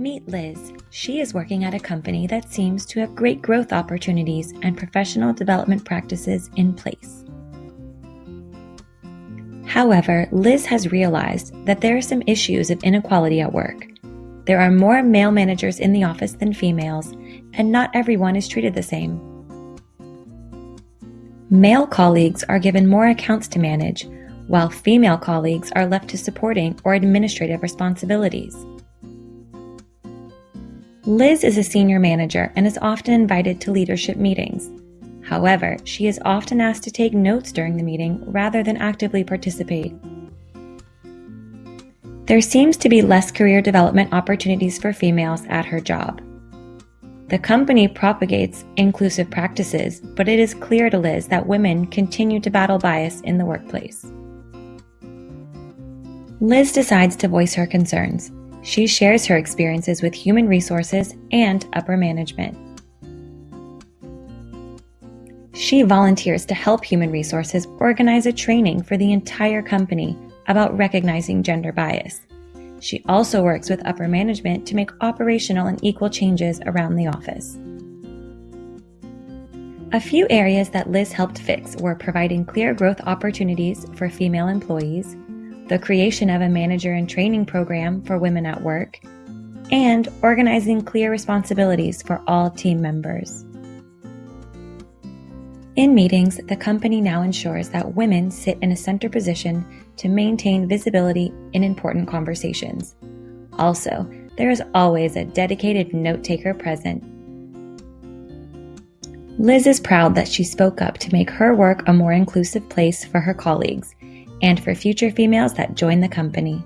Meet Liz. She is working at a company that seems to have great growth opportunities and professional development practices in place. However, Liz has realized that there are some issues of inequality at work. There are more male managers in the office than females, and not everyone is treated the same. Male colleagues are given more accounts to manage, while female colleagues are left to supporting or administrative responsibilities. Liz is a senior manager and is often invited to leadership meetings. However, she is often asked to take notes during the meeting rather than actively participate. There seems to be less career development opportunities for females at her job. The company propagates inclusive practices, but it is clear to Liz that women continue to battle bias in the workplace. Liz decides to voice her concerns. She shares her experiences with human resources and upper management. She volunteers to help human resources organize a training for the entire company about recognizing gender bias. She also works with upper management to make operational and equal changes around the office. A few areas that Liz helped fix were providing clear growth opportunities for female employees, the creation of a manager and training program for women at work, and organizing clear responsibilities for all team members. In meetings, the company now ensures that women sit in a center position to maintain visibility in important conversations. Also, there is always a dedicated note taker present. Liz is proud that she spoke up to make her work a more inclusive place for her colleagues and for future females that join the company.